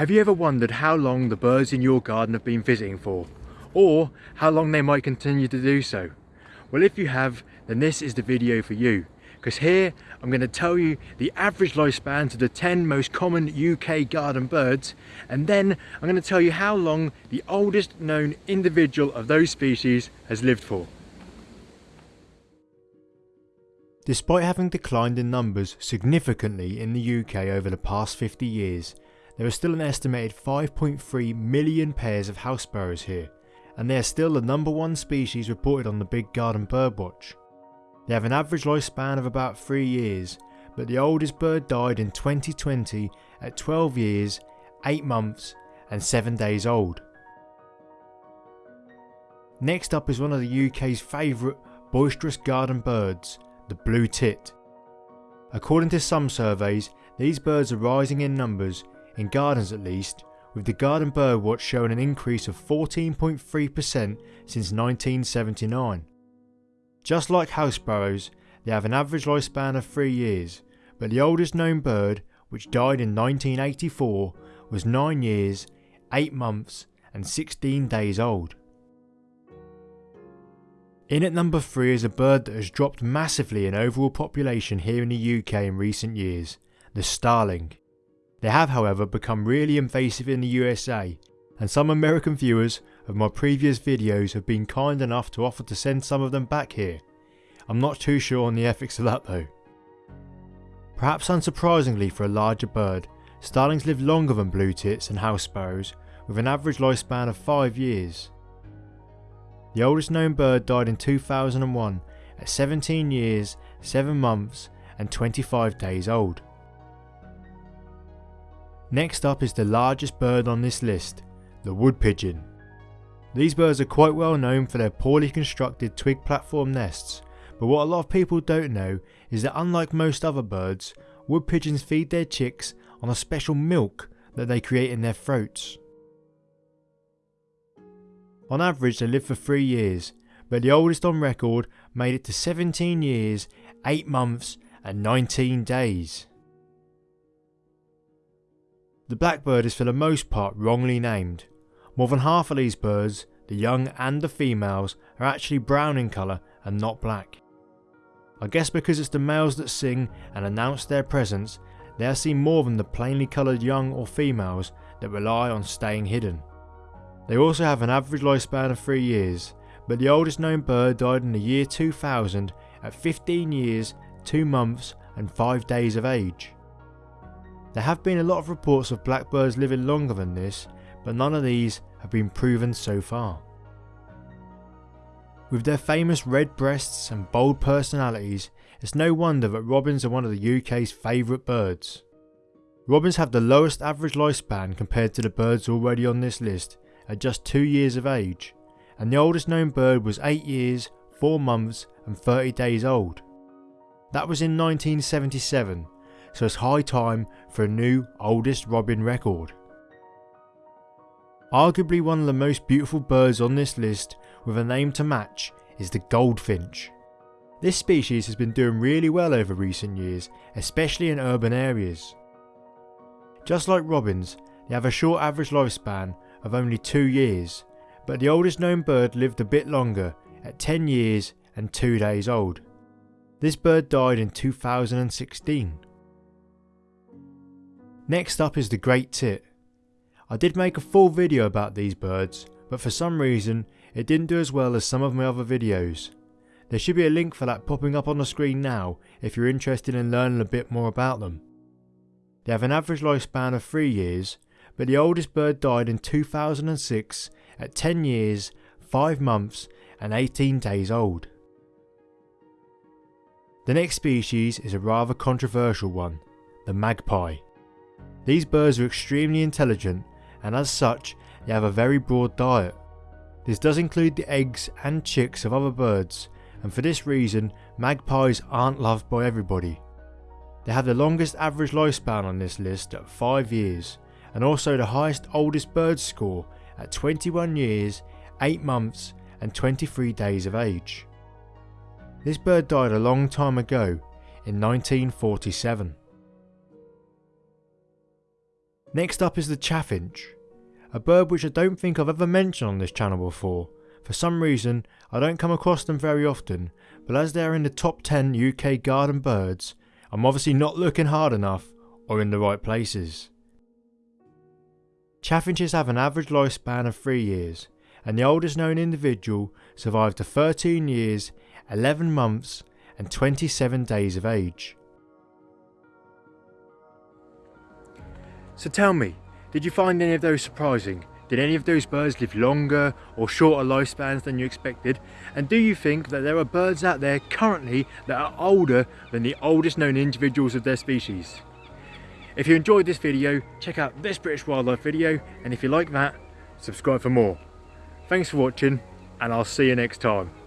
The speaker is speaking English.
Have you ever wondered how long the birds in your garden have been visiting for? Or how long they might continue to do so? Well if you have, then this is the video for you. Because here I'm going to tell you the average lifespans of the 10 most common UK garden birds and then I'm going to tell you how long the oldest known individual of those species has lived for. Despite having declined in numbers significantly in the UK over the past 50 years, there are still an estimated 5.3 million pairs of house sparrows here, and they are still the number one species reported on the Big Garden Birdwatch. They have an average lifespan of about 3 years, but the oldest bird died in 2020 at 12 years, 8 months and 7 days old. Next up is one of the UK's favourite boisterous garden birds, the blue tit. According to some surveys, these birds are rising in numbers in gardens at least, with the Garden Birdwatch showing an increase of 14.3% since 1979. Just like house sparrows, they have an average lifespan of 3 years, but the oldest known bird, which died in 1984, was 9 years, 8 months and 16 days old. In at number 3 is a bird that has dropped massively in overall population here in the UK in recent years, the starling. They have however become really invasive in the USA and some American viewers of my previous videos have been kind enough to offer to send some of them back here. I'm not too sure on the ethics of that though. Perhaps unsurprisingly for a larger bird, starlings live longer than blue tits and house sparrows with an average lifespan of 5 years. The oldest known bird died in 2001 at 17 years, 7 months and 25 days old. Next up is the largest bird on this list, the wood pigeon. These birds are quite well known for their poorly constructed twig platform nests, but what a lot of people don't know is that unlike most other birds, wood pigeons feed their chicks on a special milk that they create in their throats. On average they live for 3 years, but the oldest on record made it to 17 years, 8 months and 19 days. The blackbird is for the most part wrongly named. More than half of these birds, the young and the females, are actually brown in colour and not black. I guess because it's the males that sing and announce their presence, they are seen more than the plainly coloured young or females that rely on staying hidden. They also have an average lifespan of 3 years, but the oldest known bird died in the year 2000 at 15 years, 2 months and 5 days of age. There have been a lot of reports of blackbirds living longer than this, but none of these have been proven so far. With their famous red breasts and bold personalities, it's no wonder that robins are one of the UK's favourite birds. Robins have the lowest average lifespan compared to the birds already on this list at just 2 years of age, and the oldest known bird was 8 years, 4 months and 30 days old. That was in 1977 so it's high time for a new oldest robin record. Arguably one of the most beautiful birds on this list with a name to match is the goldfinch. This species has been doing really well over recent years, especially in urban areas. Just like robins, they have a short average lifespan of only 2 years, but the oldest known bird lived a bit longer at 10 years and 2 days old. This bird died in 2016. Next up is the great tit. I did make a full video about these birds, but for some reason it didn't do as well as some of my other videos. There should be a link for that popping up on the screen now if you're interested in learning a bit more about them. They have an average lifespan of 3 years, but the oldest bird died in 2006 at 10 years, 5 months and 18 days old. The next species is a rather controversial one, the magpie. These birds are extremely intelligent and as such they have a very broad diet. This does include the eggs and chicks of other birds and for this reason magpies aren't loved by everybody. They have the longest average lifespan on this list at 5 years and also the highest oldest bird score at 21 years, 8 months and 23 days of age. This bird died a long time ago in 1947. Next up is the chaffinch, a bird which I don't think I've ever mentioned on this channel before. For some reason, I don't come across them very often, but as they are in the top 10 UK garden birds, I'm obviously not looking hard enough or in the right places. Chaffinches have an average lifespan of 3 years, and the oldest known individual survived to 13 years, 11 months, and 27 days of age. So tell me, did you find any of those surprising? Did any of those birds live longer or shorter lifespans than you expected? And do you think that there are birds out there currently that are older than the oldest known individuals of their species? If you enjoyed this video, check out this British wildlife video and if you like that, subscribe for more. Thanks for watching and I'll see you next time.